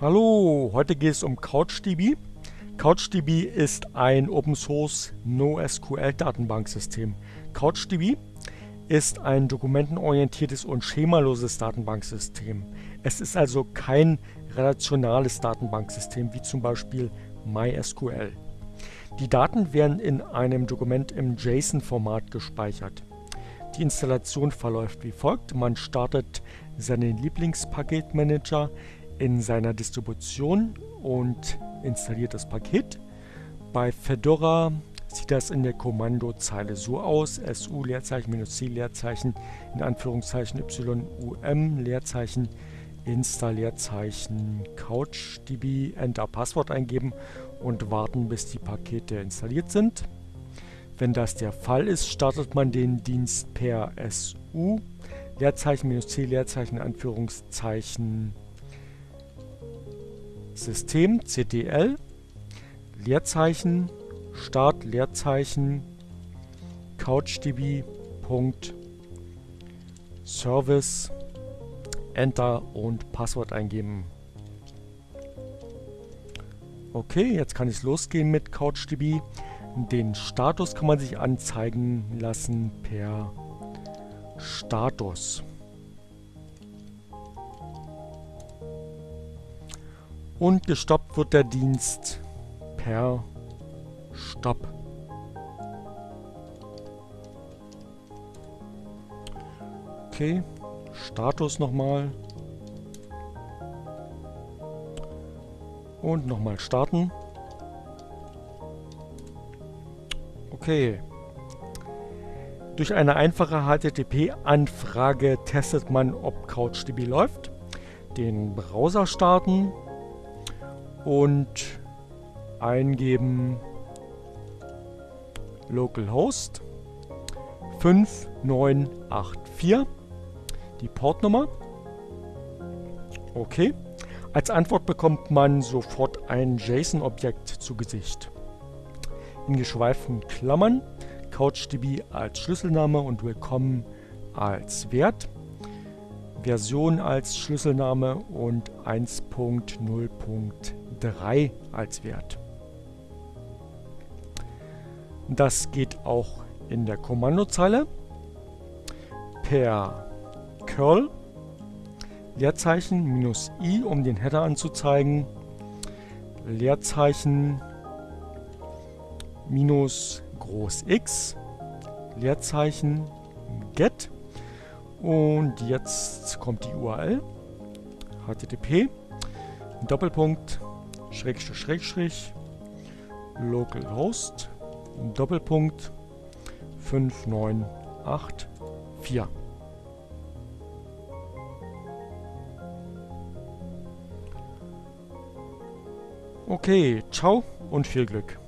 Hallo, heute geht es um CouchDB. CouchDB ist ein Open Source NoSQL Datenbanksystem. CouchDB ist ein dokumentenorientiertes und schemaloses Datenbanksystem. Es ist also kein relationales Datenbanksystem wie zum Beispiel MySQL. Die Daten werden in einem Dokument im JSON-Format gespeichert. Die Installation verläuft wie folgt. Man startet seinen Lieblingspaketmanager in seiner Distribution und installiert das Paket. Bei Fedora sieht das in der Kommandozeile so aus, su Leerzeichen minus c Leerzeichen in Anführungszeichen yum Leerzeichen insta Leerzeichen couchdb enter Passwort eingeben und warten bis die Pakete installiert sind. Wenn das der Fall ist, startet man den Dienst per su Leerzeichen minus c Leerzeichen Anführungszeichen System ctl Leerzeichen Start Leerzeichen couchdb. Service Enter und Passwort eingeben. Okay, jetzt kann es losgehen mit CouchDB. Den Status kann man sich anzeigen lassen per Status. Und gestoppt wird der Dienst per Stopp. Okay, Status nochmal. Und nochmal starten. Okay. Durch eine einfache HTTP-Anfrage testet man, ob CouchDB läuft. Den Browser starten und eingeben localhost 5984 die Portnummer. Okay. Als Antwort bekommt man sofort ein JSON-Objekt zu Gesicht. In geschweiften Klammern CouchDB als Schlüsselname und Willkommen als Wert, Version als Schlüsselname und 1.0.3 als Wert. Das geht auch in der Kommandozeile. Per curl Leerzeichen minus i, um den Header anzuzeigen, Leerzeichen minus groß X, Leerzeichen get und jetzt kommt die URL http Doppelpunkt Schrägstrich Schrägstrich localhost Doppelpunkt 5984 Okay, ciao und viel Glück.